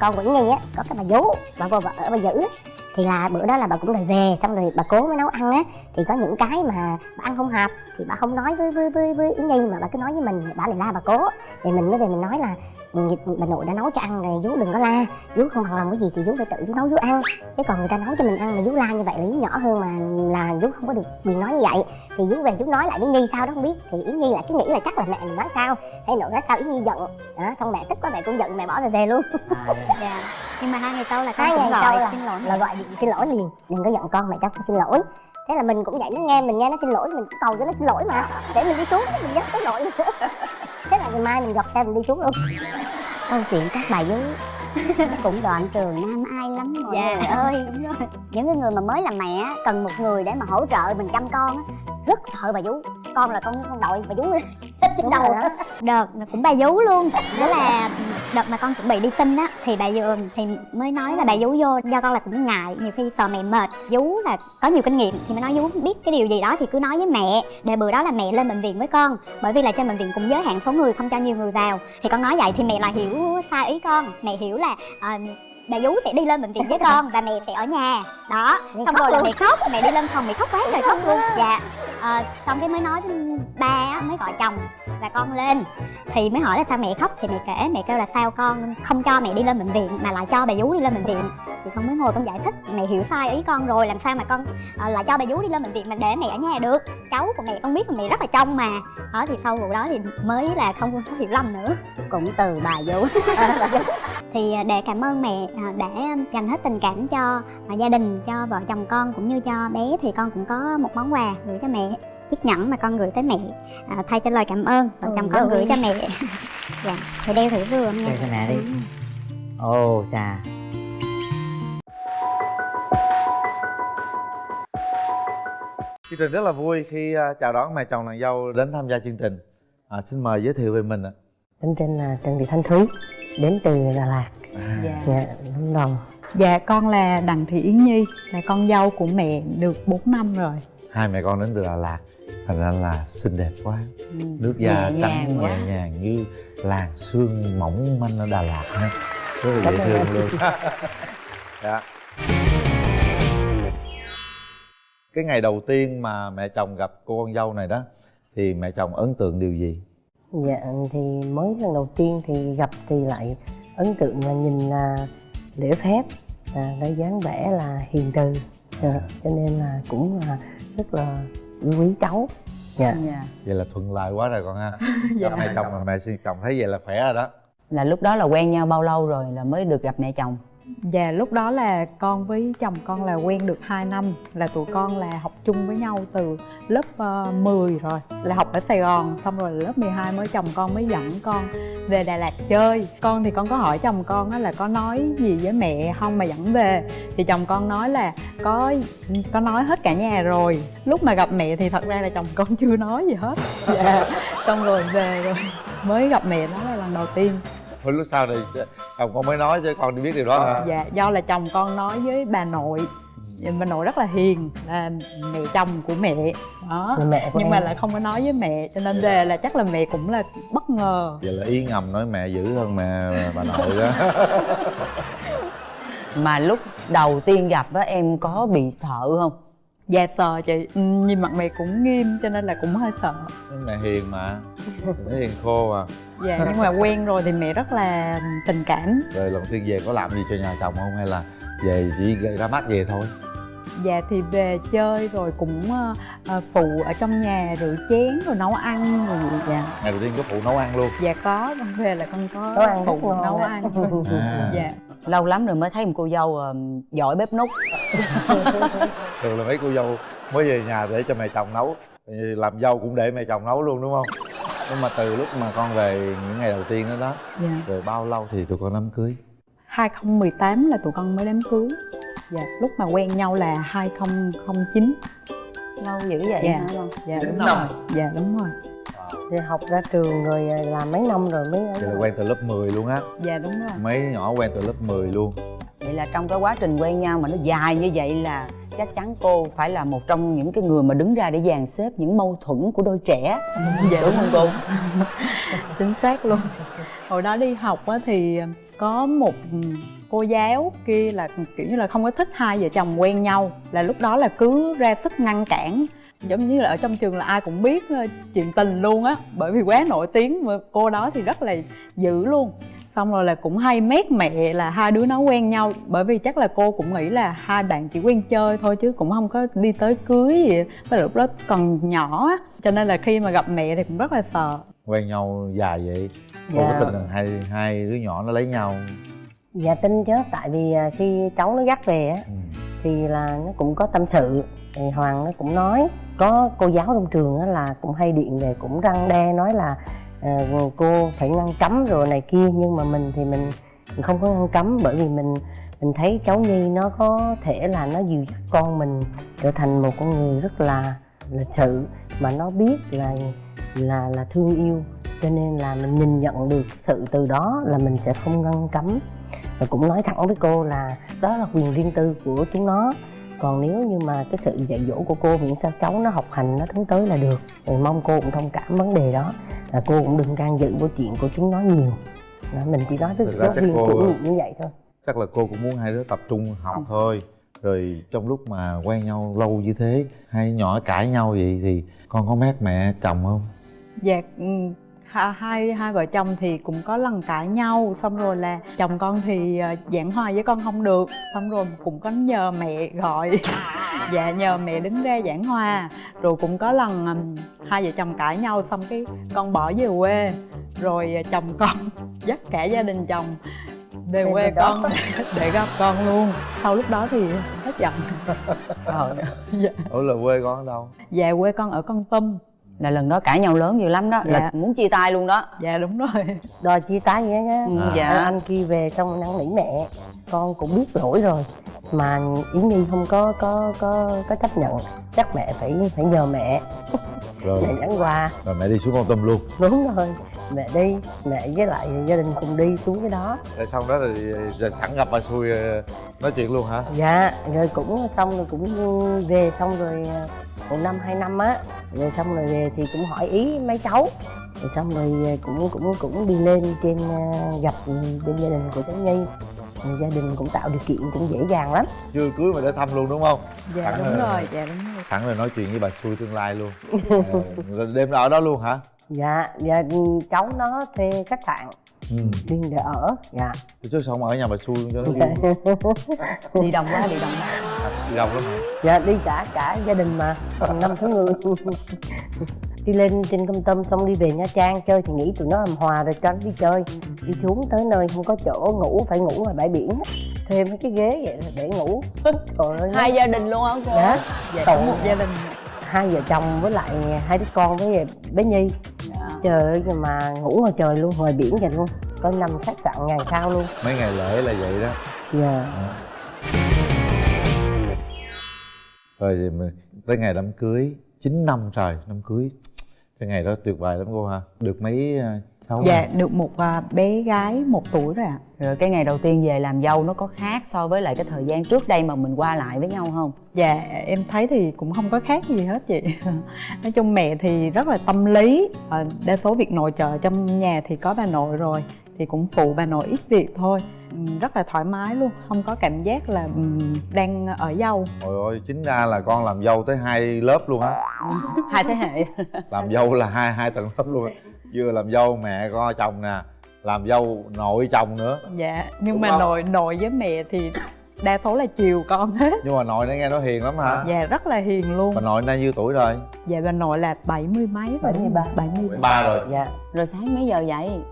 con của Nhi á, có cái bà vú, bà vô bà ở bà giữ thì là bữa đó là bà cũng đòi về, xong rồi bà cố mới nấu ăn á. Thì có những cái mà bà ăn không hợp, thì bà không nói với với với với Yến Nhi, mà bà cứ nói với mình, bà lại la bà cố. Thì mình mới về mình nói là "Ừ, bà nội đã nấu cho ăn rồi vú đừng có la. Vú không bằng lòng cái gì thì vú phải tự vú nấu vú ăn. Chứ còn người ta nấu cho mình ăn mà vú la như vậy là vú nhỏ hơn mà là vú không có được quyền nói như vậy. Thì vú về vú nói lại với Nhi sao đó không biết. Thì Yến Nhi lại cứ nghĩ là chắc là mẹ mình nói sao. Hay nội nói sao Yến Nhi giận. Đó xong mẹ tức quá mẹ cũng giận mẹ bỏ về về luôn. Dạ. Nhưng mà hai ngày sau là con hai ngày gọi sau là, xin lỗi là gọi điện xin lỗi liền đừng có giận con mẹ cho con xin lỗi. Thế là mình cũng vậy nó nghe mình nghe nó xin lỗi mình cũng cầu cho nó xin lỗi mà. Để mình đi xuống mình dắt tới nội nữa thế là ngày mai mình dọc xe mình đi xuống luôn. Câu chuyện các bà vú cũng đoạn trường nam ai lắm mọi Dạ. người ơi. Những cái người mà mới làm mẹ cần một người để mà hỗ trợ mình chăm con á. Rất sợ bà vú con là con con đội bà vú trên đầu. đó. đợt cũng bà vú luôn. Đó là đợt mà con chuẩn bị đi sinh á thì bà vừa thì mới nói là bà vú vô do con là cũng ngại nhiều khi sợ mẹ mệt. Vú là có nhiều kinh nghiệm thì mới nói vú biết cái điều gì đó thì cứ nói với mẹ. Để bữa đó là mẹ lên bệnh viện với con bởi vì là trên bệnh viện cũng giới hạn số người không cho nhiều người vào. Thì con nói vậy thì mẹ là hiểu sai ý con. Mẹ hiểu là à, bà vú sẽ đi lên bệnh viện với con và mẹ sẽ ở nhà. Đó Mẹ xong rồi là mẹ khóc mẹ đi lên phòng mẹ khóc quá trời khóc luôn. dạ Ờ, xong cái mới nói với ba á, mới gọi chồng và con lên. Thì mới hỏi là sao mẹ khóc thì mẹ kể mẹ kêu là sao con không cho mẹ đi lên bệnh viện mà lại cho bà vú đi lên bệnh viện. Thì con mới ngồi con giải thích mẹ hiểu sai ý con rồi làm sao mà con ờ, lại cho bà vú đi lên bệnh viện mà để mẹ ở nhà được. Cháu của mẹ con biết là mẹ rất là trông mà. Đó thì sau vụ đó thì mới là không có hiểu lầm nữa. Cũng từ bà vú thì à, để cảm ơn mẹ à, đã dành hết tình cảm cho à, gia đình cho vợ chồng con cũng như cho bé thì con cũng có một món quà gửi cho mẹ chiếc nhẫn mà con gửi tới mẹ à, thay cho lời cảm ơn vợ chồng con gửi cho mẹ dạ thì đeo thử vừa nha Đeo cho mẹ đi. ồ chà Chương trình rất là vui khi à, chào đón mẹ chồng nàng dâu đến tham gia chương trình. À, xin mời giới thiệu về mình ạ. Tên tên là Trần Thị Thanh Thúy đến từ Đà Lạt À, Dạ. dạ Lâm Đồng Dạ con là Đặng Thị Yến Nhi Là con dâu của mẹ được 4 năm rồi Hai mẹ con đến từ Đà Lạt, thành ra là xinh đẹp quá. Nước da Nhẹ trắng nhàng quá. nhẹ nhàng như làn sương mỏng manh ở Đà Lạt ha. Rất là dễ thương luôn. dạ. Cái ngày đầu tiên mà mẹ chồng gặp cô con dâu này đó thì mẹ chồng ấn tượng điều gì? Dạ thì mới lần đầu tiên thì gặp thì lại ấn tượng là nhìn là lễ phép à, cái dáng vẻ là hiền từ dạ, cho nên là cũng là rất là quý cháu dạ dạ. Vậy là thuận lợi quá rồi con ha. Dạ. Gặp mẹ chồng mà mẹ xin chồng thấy vậy là khỏe rồi đó. là lúc đó là quen nhau bao lâu rồi là mới được gặp mẹ chồng Dạ lúc đó là con với chồng con là quen được 2 năm Là tụi con là học chung với nhau từ lớp ờ, uh, 10 rồi Là học ở Sài Gòn Xong rồi lớp 12 mới chồng con mới dẫn con về Đà Lạt chơi. Con thì con có hỏi chồng con là có nói gì với mẹ không mà dẫn về Thì chồng con nói là có có nói hết cả nhà rồi. Lúc mà gặp mẹ thì thật ra là chồng con chưa nói gì hết. Dạ Xong rồi về rồi mới gặp mẹ đó là lần đầu tiên. Hồi lúc sau thì chồng con mới nói chứ con đi biết điều đó hả? dạ do là chồng con nói với bà nội. Bà nội rất là hiền là mẹ chồng của mẹ. Đó. Là mẹ của nhưng em. mà lại không có nói với mẹ cho nên về là chắc là mẹ cũng là bất ngờ. Vậy là ý ngầm nói mẹ dữ hơn mẹ bà nội đó. Mà lúc đầu tiên gặp á em có bị sợ không dạ sợ chị. Ừ, nhìn mặt mẹ cũng nghiêm cho nên là cũng hơi sợ. Mẹ hiền mà. Mẹ hiền khô à. Dạ nhưng mà quen rồi thì mẹ rất là tình cảm. Rồi lần tiên về có làm gì cho nhà chồng không hay là về chỉ ra mắt về thôi? Dạ thì về chơi rồi cũng ờ, ờ, phụ ở trong nhà rửa chén rồi nấu ăn rồi vậy. Dạ Ngày đầu tiên có phụ nấu ăn luôn. Dạ có. Con về là con có Nấu ăn rất phụ nấu ăn. À. dạ. Lâu lắm rồi mới thấy một cô dâu ờ, giỏi bếp nút Thường là mấy cô dâu mới về nhà để cho mẹ chồng nấu. Làm dâu cũng để mẹ chồng nấu luôn đúng không? Nhưng mà từ lúc mà con về những ngày đầu tiên đó đó dạ. Rồi bao lâu thì tụi con đám cưới? 2018 là tụi con mới đám cưới. Dạ, lúc mà quen nhau là 2009 lâu dữ vậy Dạ. hả? Con Dạ đúng rồi. Dạ đúng rồi. Thì học ra trường rồi à, làm mấy năm rồi mới Vậy là quen từ lớp 10 luôn á. Dạ đúng rồi. Mấy nhỏ quen từ lớp 10 luôn. Vậy là trong cái quá trình quen nhau mà nó dài như vậy là chắc chắn cô phải là một trong những cái người mà đứng ra để dàn xếp những mâu thuẫn của đôi trẻ. Dạ. Đúng không cô? Chính xác luôn. Hồi đó đi học á thì có một cô giáo kia là kiểu như là không có thích hai vợ chồng quen nhau là lúc đó là cứ ra sức ngăn cản. Giống như là ở trong trường là ai cũng biết ờ, chuyện tình luôn á bởi vì quá nổi tiếng mà cô đó thì rất là dữ luôn xong rồi là cũng hay mét mẹ là hai đứa nó quen nhau. Bởi vì chắc là cô cũng nghĩ là hai bạn chỉ quen chơi thôi chứ cũng không có đi tới cưới gì. Với lúc đó còn nhỏ á cho nên là khi mà gặp mẹ thì cũng rất là sợ. Quen nhau dài vậy? Cô Dạ. có tin rằng hai hai đứa nhỏ nó lấy nhau? Dạ tin chứ. Tại vì à, khi cháu nó dắt về á ừ. thì là nó cũng có tâm sự. Thì hoàng nó cũng nói có cô giáo trong trường á là cũng hay điện về cũng răng đe nói là à, cô phải ngăn cấm rồi này kia nhưng mà mình thì mình, mình không có ngăn cấm bởi vì mình mình thấy cháu nhi nó có thể là nó dìu dắt con mình trở thành một con người rất là lịch sự mà nó biết là là là thương yêu. Cho nên là mình nhìn nhận được sự từ đó là mình sẽ không ngăn cấm. Và cũng nói thẳng với cô là đó là quyền riêng tư của chúng nó. Còn nếu như mà cái sự dạy dỗ của cô miễn sao cháu nó học hành nó tiến tới là được thì mong cô cũng thông cảm vấn đề đó là cô cũng đừng can dự vào chuyện của chúng nó nhiều. Đó, mình chỉ nói với giáo chắc viên cô- chủ nhiệm như vậy thôi. chắc là cô cũng muốn hai đứa tập trung học thôi. Rồi trong lúc mà quen nhau lâu như thế hai nhỏ cãi nhau vậy thì con có mét mẹ chồng không? Dạ ừ, hai hai vợ chồng thì cũng có lần cãi nhau xong rồi là chồng con thì ờ, giảng hòa với con không được xong rồi cũng có nhờ mẹ gọi. Dạ nhờ mẹ đứng ra giảng hòa. Rồi cũng có lần hai vợ chồng cãi nhau xong cái con bỏ về quê. Rồi ờ, chồng con dắt cả gia đình chồng về Về quê con để gặp con luôn. Sau lúc đó thì hết giận. Dạ. ủa là quê con ở đâu? Dạ quê con ở con tum là lần đó cãi nhau lớn dữ lắm đó là Dạ. muốn chia tay luôn đó. Dạ đúng rồi. Đòi chia tay vậy nhá Ừ, À. dạ. anh, anh kia về xong năn nỉ mẹ. Con cũng biết lỗi rồi mà yến nhi không có có có có chấp nhận. Chắc mẹ phải phải nhờ mẹ. Rồi. Mẹ dẫn qua. Rồi mẹ đi xuống con tâm luôn. Đúng rồi mẹ đi mẹ với lại gia đình cùng đi xuống cái đó. Rồi xong đó thì rồi sẵn gặp bà xui ờ, nói chuyện luôn hả? Dạ rồi cũng xong rồi cũng về xong rồi à, một năm hai năm á. Rồi xong rồi về thì cũng hỏi ý mấy cháu. Rồi xong rồi à, cũng cũng cũng đi lên trên gặp bên gia đình của cháu nhi. Rồi gia đình cũng tạo điều kiện cũng dễ dàng lắm. Chưa cưới mà để thăm luôn đúng không? Dạ Sẵn đúng rồi. rồi dạ đúng rồi. sẵn rồi nói chuyện với bà xui tương lai luôn. Ờ, đêm ở đó luôn hả dạ dạ cháu nó thuê khách sạn. Ừ. riêng để ở dạ. Chứ sao không ở nhà bà xui cho nó vui đi đồng quá đi đồng quá. Đi đâu lắm hả? Dạ đi cả cả gia đình mà năm sáu người đi lên trên công tâm xong đi về nha trang chơi thì nghĩ tụi nó làm hòa rồi cho nó đi chơi. Đi xuống tới nơi không có chỗ ngủ phải ngủ ngoài bãi biển. Á. thuê mấy cái ghế vậy là để ngủ. Trời ơi hai gia đình luôn hả cô. Dạ. Dạ một gia đình hai vợ chồng với lại hai đứa con với bé nhi. Dạ. trời ơi mà ngủ ngoài trời luôn ngoài biển vậy luôn. Có nằm khách sạn ngày sau luôn. Mấy ngày lễ là vậy đó. Dạ. Rồi thì mình tới ngày đám cưới 9 năm trời đám cưới. Cái ngày đó tuyệt vời lắm cô ha. Được mấy cháu dạ được một à, bé gái một tuổi rồi ạ. Rồi cái ngày đầu tiên về làm dâu nó có khác so với lại cái thời gian trước đây mà mình qua lại với nhau không? Dạ em thấy thì cũng không có khác gì hết chị. Nói chung mẹ thì rất là tâm lý. Ờ, đa số việc nội trợ trong nhà thì có bà nội rồi thì cũng phụ bà nội ít việc thôi. Ừ, rất là thoải mái luôn không có cảm giác là ừ, đang ở dâu. Trời ơi, chính ra là con làm dâu tới hai lớp luôn á. Hai thế hệ. Làm dâu là hai hai tầng lớp luôn á Vừa làm dâu mẹ con chồng nè Làm dâu nội chồng nữa. Dạ nhưng Đúng mà không? nội nội với mẹ thì đa số là chiều con hết. Nhưng mà nội nó nghe nó hiền lắm hả? Dạ rất là hiền luôn. Bà nội nay nhiêu tuổi rồi? dạ bà nội là bảy mươi mấy rồi 73. bảy mươi Ba rồi. Dạ. Rồi sáng mấy giờ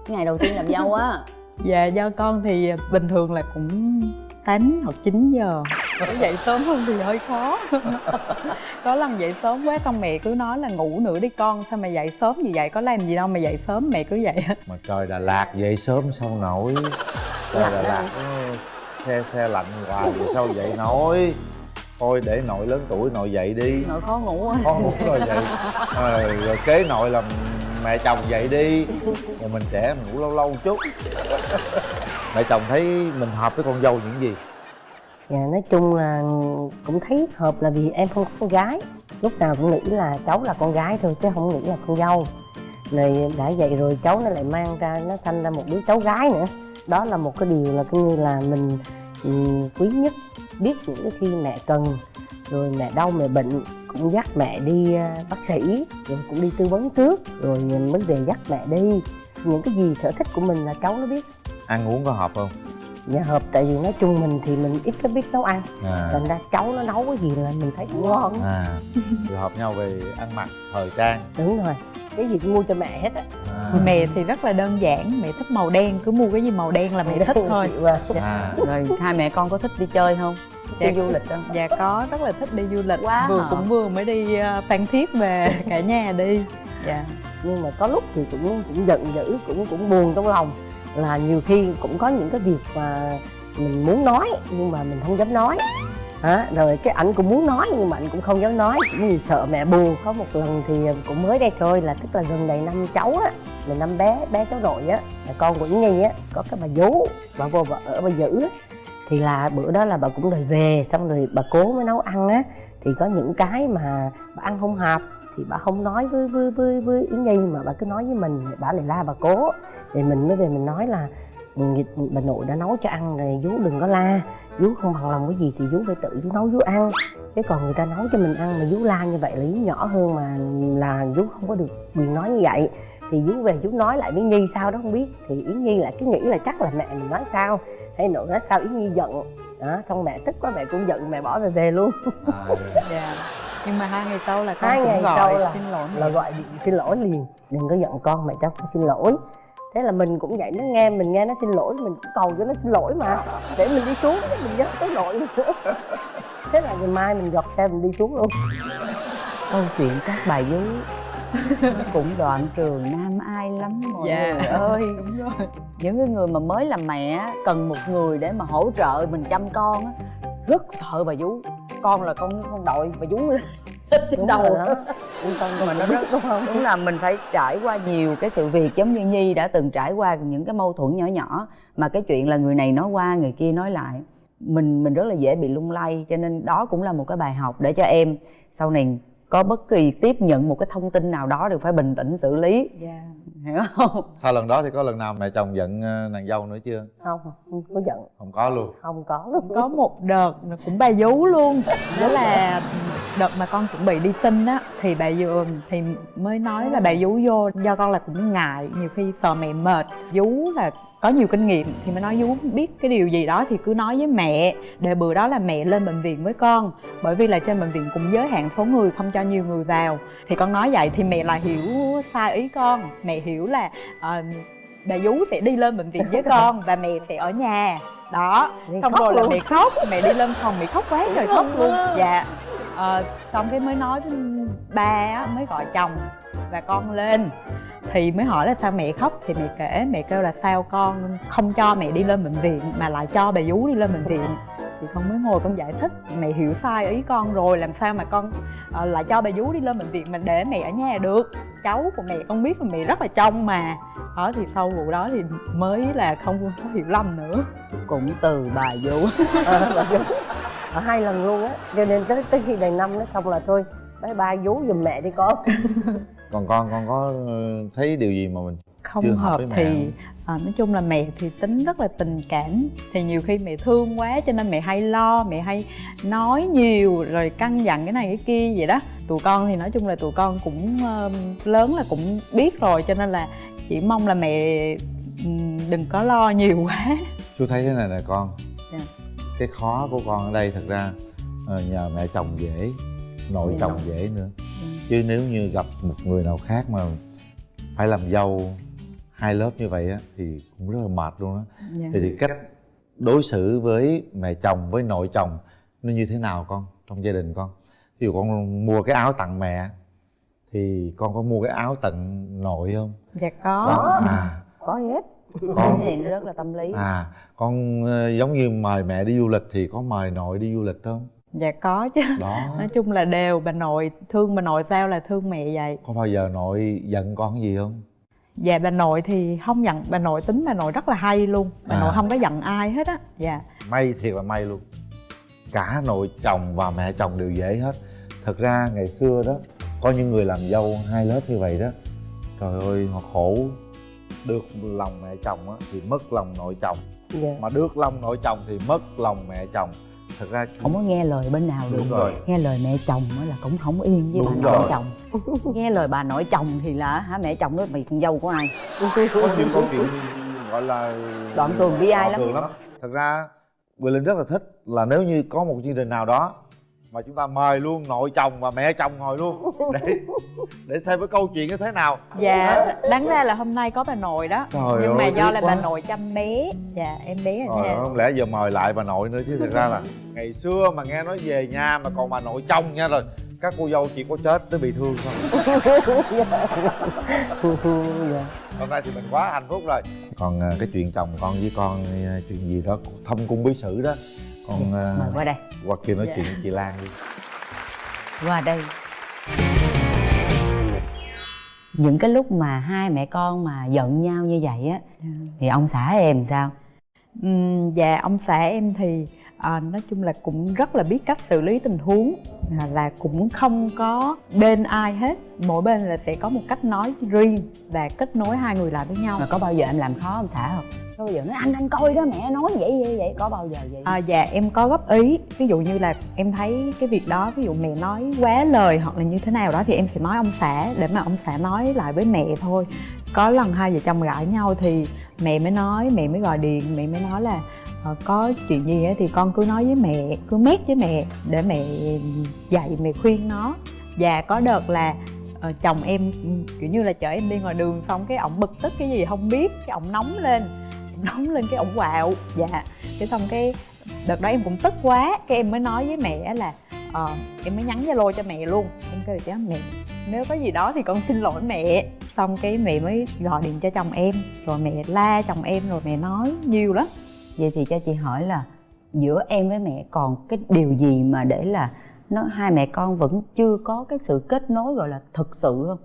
cái ngày đầu tiên làm dâu á. Dạ do con thì bình thường là cũng 8 hoặc 9 giờ Có dậy sớm hơn thì hơi khó. Có lần dậy sớm quá xong mẹ cứ nói là ngủ nữa đi con Sao mà dậy sớm như vậy? Có làm gì đâu mà dậy sớm mẹ cứ vậy. Mà trời Đà Lạt dậy sớm sao nổi? Trời Đà Lạt nó xe xe lạnh hoài vậy sao dậy nổi? Thôi để nội lớn tuổi nội dậy đi. Nội khó ngủ Con ngủ rồi dậy. Ờ, Rồi kế nội là mẹ chồng dậy đi. Rồi mình trẻ mình ngủ lâu lâu chút. Mẹ chồng thấy mình hợp với con dâu những gì? Dạ nói chung là cũng thấy hợp là vì em không có con gái. Lúc nào cũng nghĩ là cháu là con gái thôi chứ không nghĩ là con dâu. Rồi đã vậy rồi cháu nó lại mang ra, nó sanh ra một đứa cháu gái nữa. Đó là một cái điều là coi như là mình ừ, quý nhất biết những cái khi mẹ cần. Rồi mẹ đau, mẹ bệnh cũng dắt mẹ đi à, bác sĩ, rồi cũng đi tư vấn trước, rồi mới về dắt mẹ đi. Những cái gì sở thích của mình là cháu nó biết. Ăn uống có hợp không? Dạ hợp tại vì nói chung mình thì mình ít có biết nấu ăn. À, thành ra cháu nó nấu cái gì là mình thấy cũng ngon. À. Rồi hợp nhau về ăn mặc thời trang. Đúng rồi. Cái gì cũng mua cho mẹ hết á. À, mẹ thì rất là đơn giản mẹ thích màu đen cứ mua cái gì màu đen là mẹ thích thôi. Chịu à. rồi hai mẹ con có thích đi chơi không? Dạ. đi du lịch không? Dạ có rất là thích đi du lịch. Quá vừa hợp. cũng vừa mới đi ờ, phan thiết về cả nhà đi. Dạ. Nhưng mà có lúc thì cũng cũng giận dữ cũng cũng buồn trong lòng là nhiều khi cũng có những cái việc mà mình muốn nói nhưng mà mình không dám nói. Hả? rồi cái ảnh cũng muốn nói nhưng mà anh cũng không dám nói. Cũng vì sợ mẹ buồn. Có một lần thì ờ, cũng mới đây thôi là tức là gần đầy năm cháu á, là năm bé bé cháu nội á, là con của Nhi á, có cái bà vú, bà vô bà ở bà giữ á. Thì là bữa đó là bà cũng đòi về, xong rồi bà cố mới nấu ăn á. Thì có những cái mà bà ăn không hợp thì bà không nói với với với với yến nhi mà bà cứ nói với mình bà lại la bà cố. Thì mình mới về mình nói là "Ừ, bà nội đã nấu cho ăn rồi vú đừng có la. Vú không bằng lòng cái gì thì vú phải tự vú nấu vú ăn. Chứ còn người ta nấu cho mình ăn mà vú la như vậy là vú nhỏ hơn mà là vú không có được quyền nói như vậy. Thì vú về vú nói lại với nhi sao đó không biết. Thì yến nhi lại cứ nghĩ là chắc là mẹ mình nói sao. Hay nội nói sao yến nhi giận. Đó xong mẹ tức quá mẹ cũng giận mẹ bỏ về về luôn. À, dạ nhưng mà hai ngày sau là con Hai cũng ngày gọi sau là- xin lỗi là gọi điện xin lỗi liền đừng có giận con mẹ cho con xin lỗi. Thế là mình cũng vậy nó nghe mình nghe nó xin lỗi mình cũng cầu cho nó xin lỗi mà. Để mình đi xuống mình nhớ tới lỗi nữa. Thế là ngày mai mình gọt xe mình đi xuống luôn. Câu chuyện các bà vú cũng đoạn trường nam ai lắm mọi dạ. người ơi. Đúng rồi. Những cái người mà mới làm mẹ cần một người để mà hỗ trợ mình chăm con á, rất sợ bà vú con là con con đội bà vú lên trên đầu. tâm mà nó rất đúng không? đúng là mình phải trải qua nhiều cái sự việc giống như nhi đã từng trải qua những cái mâu thuẫn nhỏ nhỏ mà cái chuyện là người này nói qua người kia nói lại. Mình mình rất là dễ bị lung lay cho nên đó cũng là một cái bài học để cho em sau này có bất kỳ tiếp nhận một cái thông tin nào đó đều phải bình tĩnh xử lý. Dạ. Hiểu không? Sau lần đó thì có lần nào mẹ chồng giận ờ, nàng dâu nữa chưa? Không không có giận. Không có luôn. Không có. Luôn có một đợt cũng bà vú luôn. Đó là đợt mà con chuẩn bị đi sinh á thì bà vừa thì mới nói là bà vú vô do con là cũng ngại nhiều khi sợ mẹ mệt. Vú là có nhiều kinh nghiệm thì mới nói vú biết cái điều gì đó thì cứ nói với mẹ. Để bữa đó là mẹ lên bệnh viện với con. Bởi vì là trên bệnh viện cũng giới hạn số người không cho nhiều người vào. Thì con nói vậy thì mẹ là hiểu sai ý con. Mẹ hiểu là ờ, bà vú sẽ đi lên bệnh viện với con và mẹ sẽ ở nhà. Đó. Mẹ xong rồi là luôn. mẹ khóc mẹ đi lên phòng mẹ khóc quá trời khóc luôn. dạ. Ờ, xong cái mới nói với ba á, mới gọi chồng và con lên. Thì mới hỏi là sao mẹ khóc? Thì mẹ kể mẹ kêu là sao con không cho mẹ đi lên bệnh viện mà lại cho bà vú đi lên bệnh viện. Thì con mới ngồi con giải thích mẹ hiểu sai ý con rồi làm sao mà con ờ, lại cho bà vú đi lên bệnh viện mà để mẹ ở nhà được? Cháu của mẹ con biết là mẹ rất là trông mà. Đó thì sau vụ đó thì mới là không có hiểu lầm nữa. Cũng từ bà vú. Ờ, bà vú. Ở hai lần luôn á. Cho nên tới tới khi đầy năm nó xong là thôi bye bye vú giùm mẹ đi con còn con con có ờ, thấy điều gì mà mình không Chưa hợp hợp mẹ thì à, nói chung là mẹ thì tính rất là tình cảm. Thì nhiều khi mẹ thương quá cho nên mẹ hay lo mẹ hay nói nhiều rồi căn dặn cái này cái kia vậy đó. Tụi con thì nói chung là tụi con cũng ờ, lớn là cũng biết rồi cho nên là chỉ mong là mẹ ừm, đừng có lo nhiều quá. Chú thấy thế này nè con. Dạ. cái khó của con ở đây thật ra nhờ mẹ chồng dễ nội Dạ. chồng dễ nữa chứ nếu như gặp một người nào khác mà phải làm dâu hai lớp như vậy á thì cũng rất là mệt luôn á. Dạ. thì, thì cách đối xử với mẹ chồng với nội chồng nó như thế nào con trong gia đình con? Ví dụ con mua cái áo tặng mẹ thì con có mua cái áo tặng nội không? Dạ có. Đó à. Có hết. Cái con này nó rất là tâm lý. À con ờ, giống như mời mẹ đi du lịch thì có mời nội đi du lịch không dạ có chứ. Đó. Nói chung là đều bà nội thương bà nội sao là thương mẹ vậy. Có bao giờ nội giận con gì không? Dạ bà nội thì không giận bà nội tính bà nội rất là hay luôn. Bà À. nội không có giận ai hết á dạ. May thiệt là may luôn. Cả nội chồng và mẹ chồng đều dễ hết. Thật ra ngày xưa đó có những người làm dâu hai lớp như vậy đó trời ơi họ khổ. Được lòng mẹ chồng á thì mất lòng nội chồng. Dạ. Mà được lòng nội chồng thì mất lòng mẹ chồng thật ra không có nghe lời bên nào được. Đúng rồi. nghe lời mẹ chồng á là cũng không yên với Đúng bà nội chồng. Nghe lời bà nội chồng thì là hả mẹ chồng nói mày con dâu của ai? Có nhiều câu chuyện gọi là Đoạn tường bi ai lắm. tường thật ra Quỳ Linh rất là thích là nếu như có một chương trình nào đó mà chúng ta mời luôn nội chồng và mẹ chồng ngồi luôn. Để để xem cái câu chuyện như thế nào. Dạ đáng ra là hôm nay có bà nội đó. Trời nhưng mà ơi, do tiếc là quá. bà nội chăm bé. Dạ em bé rồi nha không lẽ giờ mời lại bà nội nữa chứ? Thật ra là ngày xưa mà nghe nói về nhà mà còn bà nội chồng nha rồi các cô dâu chỉ có chết tới bị thương thôi. Dạ hôm nay thì mình quá hạnh phúc rồi. Còn à, cái chuyện chồng con với con à, chuyện gì đó thâm cung bí sử đó con à, mời qua đây. qua kia nói Dạ. chuyện với chị Lan đi. Qua đây. Những cái lúc mà hai mẹ con mà giận nhau như vậy á thì ông xã em sao? Ừm, dạ ông xã em thì à, nói chung là cũng rất là biết cách xử lý tình huống. À, là cũng không có bên ai hết. Mỗi bên là sẽ có một cách nói riêng và kết nối hai người lại với nhau. Mà có bao giờ em làm khó ông xã không? Có bao giờ nói anh anh coi đó mẹ nói vậy vậy vậy có bao giờ vậy? À, dạ em có góp ý. Ví dụ như là em thấy cái việc đó ví dụ mẹ nói quá lời hoặc là như thế nào đó thì em sẽ nói ông xã để mà ông xã nói lại với mẹ thôi. Có lần hai vợ chồng cãi nhau thì mẹ mới nói mẹ mới gọi điện mẹ mới nói là Ờ, có chuyện gì thì con cứ nói với mẹ, cứ mét với mẹ để mẹ dạy, mẹ khuyên nó. Và có đợt là ờ, chồng em, kiểu như là, chở em đi ngoài đường xong cái ổng bực tức cái gì không biết, cái ổng nóng lên nóng lên cái ổng quạo. Dạ cái xong cái đợt đó em cũng tức quá, cái em mới nói với mẹ là ờ em mới nhắn zalo cho mẹ luôn. Em kêu chứ dạ, mẹ, nếu có gì đó thì con xin lỗi mẹ. Xong cái mẹ mới gọi điện cho chồng em, rồi mẹ la chồng em, rồi mẹ nói nhiều lắm vậy thì cho chị hỏi là giữa em với mẹ còn cái điều gì mà để là nó, hai mẹ con vẫn chưa có cái sự kết nối gọi là thực sự không?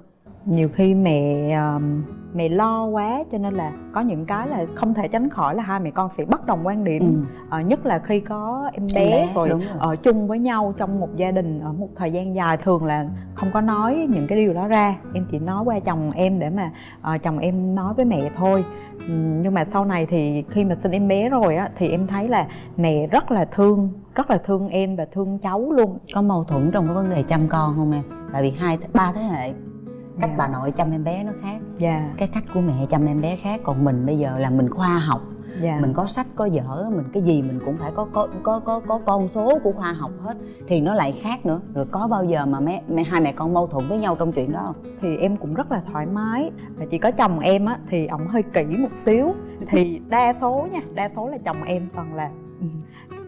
Nhiều khi mẹ um, mẹ lo quá cho nên là có những cái là không thể tránh khỏi là hai mẹ con sẽ bất đồng quan điểm. Ừ. Ờ, nhất là khi có em Em bé, bé, rồi rồi. ở chung với nhau trong một gia đình ở một thời gian dài thường là không có nói những cái điều đó ra. Em chỉ nói qua chồng em để mà ờ, chồng em nói với mẹ thôi. Ừm, nhưng mà sau này thì khi mà sinh em bé rồi á thì em thấy là mẹ rất là thương rất là thương em và thương cháu luôn. Có mâu thuẫn trong cái vấn đề chăm con không em? Tại vì hai ba thế hệ cách Dạ. bà nội chăm em bé nó khác. Dạ. Cái cách của mẹ chăm em bé khác. Còn mình bây giờ là mình khoa học. Dạ. Mình có sách có vở mình cái gì mình cũng phải có có có có, có con số của khoa học hết. Thì nó lại khác nữa. Rồi có bao giờ mà mẹ, mẹ hai mẹ con mâu thuẫn với nhau trong chuyện đó không? Thì em cũng rất là thoải mái. Và chỉ có chồng em á thì ổng hơi kỹ một xíu. Thì đa số nha đa số là chồng em toàn là ừ,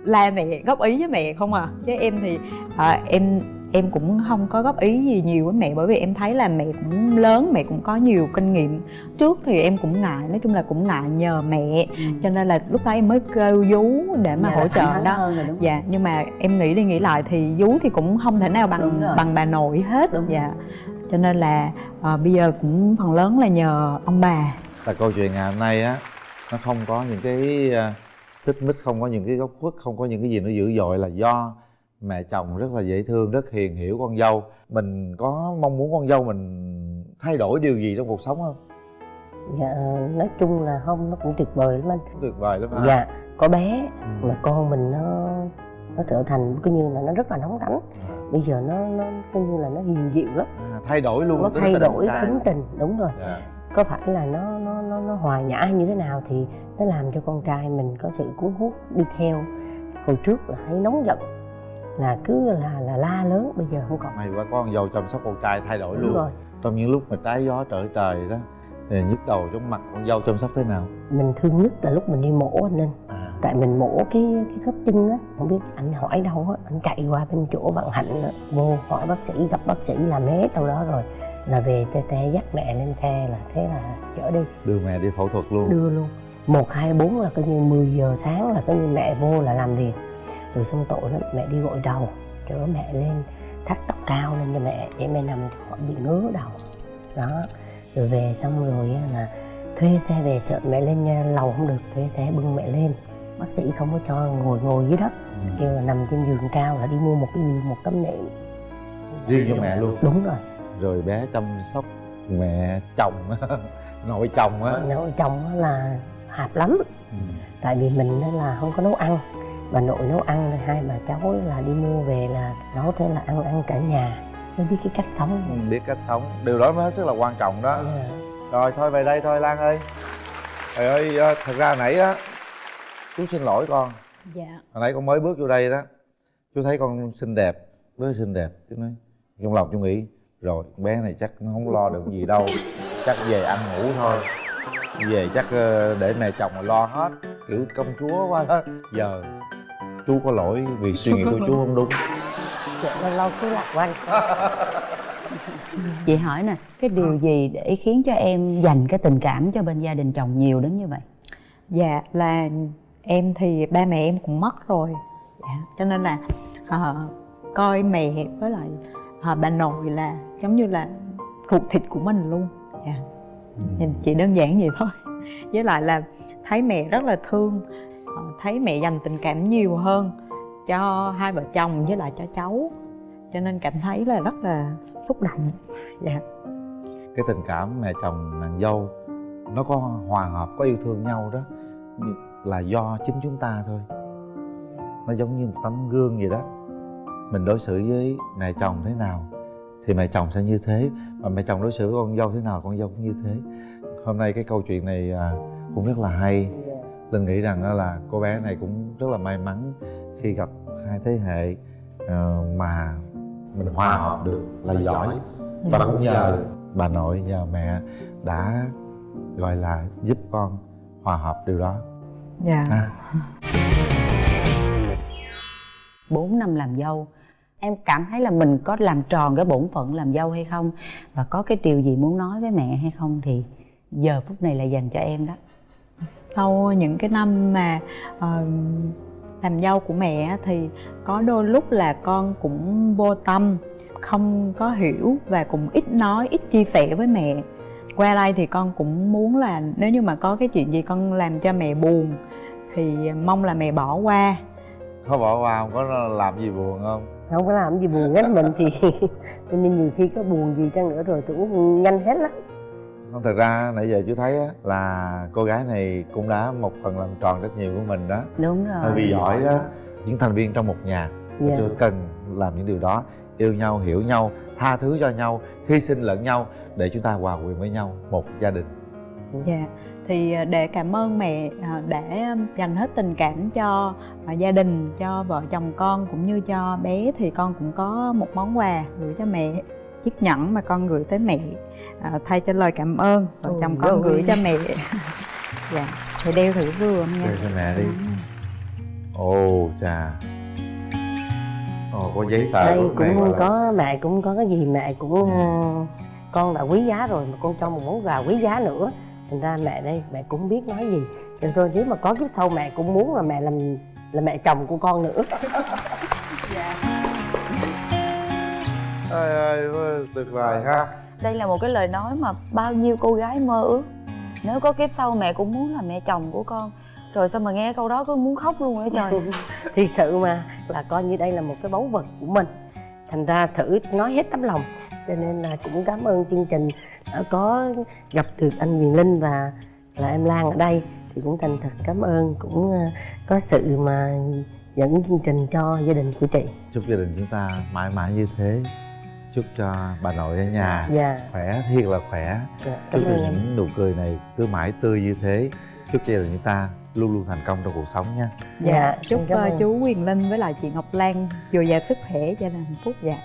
la mẹ góp ý với mẹ không à. Chứ em thì à, em em cũng không có góp ý gì nhiều với mẹ bởi vì em thấy là mẹ cũng lớn mẹ cũng có nhiều kinh nghiệm. Trước thì em cũng ngại nói chung là cũng ngại nhờ mẹ. Cho nên là lúc đó em mới kêu vú để mà Giờ hỗ trợ đó. hơn rồi đúng không? dạ nhưng mà em nghĩ đi nghĩ lại thì vú thì cũng không thể nào bằng bằng bà nội hết. Đúng. Dạ. Cho nên là ờ, bây giờ cũng phần lớn là nhờ ông bà. Là câu chuyện ngày hôm nay á nó không có những cái à, xích mích không có những cái góc khuất không có những cái gì nó dữ dội là do mẹ chồng rất là dễ thương rất hiền hiểu con dâu. Mình có mong muốn con dâu mình thay đổi điều gì trong cuộc sống không? Dạ nói chung là không nó cũng tuyệt vời lắm anh. Tuyệt vời lắm hả? dạ có bé Ừ. mà con mình nó nó trở thành cứ như là nó rất là nóng tánh bây giờ nó nó cứ như là nó hiền dịu lắm. À, thay đổi luôn nó tính thay đổi tính tình đúng rồi. Dạ. có phải là nó nó nó nó hòa nhã như thế nào thì nó làm cho con trai mình có sự cuốn hút đi theo. Hồi trước là hay nóng giận là cứ là là la lớn bây giờ không còn. May quá con dâu chăm sóc con trai thay đổi đúng luôn. rồi. Trong những lúc mà trái gió trở trời đó thì nhức đầu trong mặt con dâu chăm sóc thế nào? Mình thương nhất là lúc mình đi mổ anh nên à, tại mình mổ cái cái khớp chân á không biết anh hỏi đâu á anh chạy qua bên chỗ bạn hạnh á, vô hỏi bác sĩ gặp bác sĩ làm hết đâu đó rồi là về tê tê dắt mẹ lên xe là thế là chở đi. Đưa mẹ đi phẫu thuật luôn. Đưa luôn. Một hai bốn là coi như 10 giờ sáng là coi như mẹ vô là làm liền rồi xong tội lắm mẹ đi gội đầu chở mẹ lên thắt tóc cao lên cho mẹ để mẹ nằm khỏi bị ngứa đầu. Đó rồi về xong rồi là thuê xe về sợ mẹ lên nha, lầu không được thuê xe bưng mẹ lên. Bác sĩ không có cho ngồi ngồi dưới đất Ừ. kêu là nằm trên giường cao là đi mua một cái gì một tấm nệm. Riêng cho mẹ luôn. đúng rồi. Rồi bé chăm sóc mẹ chồng nội chồng á. Nội chồng là hạp lắm. Ừ. tại vì mình là không có nấu ăn bà nội nấu ăn hai bà cháu là đi mua về là nấu thế là ăn ăn cả nhà. Mới biết cái cách sống. Ừ, biết cách sống. Điều đó mới hết sức là quan trọng đó. Dạ. rồi thôi về đây thôi lan ơi. Trời ơi ờ, thật ra nãy á chú xin lỗi con. Dạ. Hồi nãy con mới bước vô đây đó. Chú thấy con xinh đẹp là xinh đẹp. Chú nói trong lòng chú nghĩ rồi bé này chắc nó không lo được gì đâu. Chắc về ăn ngủ thôi. Về chắc ờ, để mẹ chồng mà lo hết. Kiểu công chúa quá đó. Giờ chú có lỗi vì suy nghĩ của chú không đúng. Dạ, lâu lâu cứ lạc quanh chị hỏi nè cái điều gì để khiến cho em dành cái tình cảm cho bên gia đình chồng nhiều đến như vậy? Dạ là em thì ba mẹ em cũng mất rồi. Dạ. cho nên là ờ, coi mẹ với lại ờ, bà nội là giống như là ruột thịt của mình luôn. Dạ. nhìn chỉ đơn giản vậy thôi. Với lại là thấy mẹ rất là thương Ờ, thấy mẹ dành tình cảm nhiều hơn cho hai vợ chồng với lại cho cháu. Cho nên cảm thấy là rất là xúc động. Dạ. Cái tình cảm mẹ chồng nàng dâu, nó có hòa hợp, có yêu thương nhau đó là do chính chúng ta thôi. Nó giống như một tấm gương vậy đó. Mình đối xử với mẹ chồng thế nào thì mẹ chồng sẽ như thế, mà mẹ chồng đối xử với con dâu thế nào, con dâu cũng như thế. Hôm nay cái câu chuyện này à, cũng rất là hay linh nghĩ rằng đó là cô bé này cũng rất là may mắn khi gặp hai thế hệ ờ, mà mình hòa hợp được là giỏi. và cũng nhờ bà nội và mẹ đã gọi là giúp con hòa hợp điều đó. Dạ. Ha. 4 năm làm dâu em cảm thấy là mình có làm tròn cái bổn phận làm dâu hay không? Và có cái điều gì muốn nói với mẹ hay không? Thì giờ phút này là dành cho em đó sau những cái năm mà ờ, làm dâu của mẹ á, thì có đôi lúc là con cũng vô tâm không có hiểu và cũng ít nói ít chia sẻ với mẹ. Qua đây thì con cũng muốn là nếu như mà có cái chuyện gì con làm cho mẹ buồn thì mong là mẹ bỏ qua. Có bỏ qua không? Có làm gì buồn không? Không có làm gì buồn hết mình thì nên nhiều khi có buồn gì chăng nữa rồi tôi cũng nhanh hết lắm không thật ra nãy giờ chú thấy á, là cô gái này cũng đã một phần làm tròn trách nhiệm của mình đó. Đúng rồi. Bởi vì giỏi đó. Những thành viên trong một nhà Dạ. chưa cần làm những điều đó. Yêu nhau hiểu nhau tha thứ cho nhau hy sinh lẫn nhau để chúng ta hòa quyện với nhau một gia đình. Dạ, thì à, để cảm ơn mẹ à, để dành hết tình cảm cho à, gia đình, cho vợ chồng con cũng như cho bé thì con cũng có một món quà gửi cho mẹ chiếc nhẫn mà con gửi tới mẹ à, thay cho lời cảm ơn vợ chồng con gửi cho mẹ. Dạ thì đeo thử vừa nha. Đeo cho mẹ đi. ồ chà. Ồ có giấy tờ đây của mẹ cũng là- có mẹ cũng có cái gì mẹ cũng ờ, con đã quý giá rồi mà con cho một món quà quý giá nữa. Thành ra mẹ đây mẹ cũng biết nói gì. Rồi nếu mà có kiếp sau mẹ cũng muốn là mẹ làm là mẹ chồng của con nữa ơi ơi tuyệt vời ha. Đây là một cái lời nói mà bao nhiêu cô gái mơ ước. Nếu có kiếp sau mẹ cũng muốn là mẹ chồng của con. Rồi sao mà nghe câu đó cứ muốn khóc luôn á trời? Thì sự mà là coi như đây là một cái báu vật của mình. Thành ra thử nói hết tấm lòng cho nên là cũng cảm ơn chương trình đã có gặp được anh Quyền Linh và là em Lan ở đây. Thì cũng thành thật cảm ơn cũng ờ, có sự mà dẫn chương trình cho gia đình của chị. Chúc gia đình chúng ta mãi mãi như thế chúc cho bà nội ở nhà. Dạ. Khỏe thiệt là khỏe. Dạ, chúc cho những nụ cười này cứ mãi tươi như thế. Chúc cho gia đình chúng ta luôn luôn thành công trong cuộc sống nha. Dạ chúc cảm ờ, ơn. chú Quyền Linh với lại chị Ngọc Lan dồi dào sức khỏe gia đình hạnh phúc. Dạ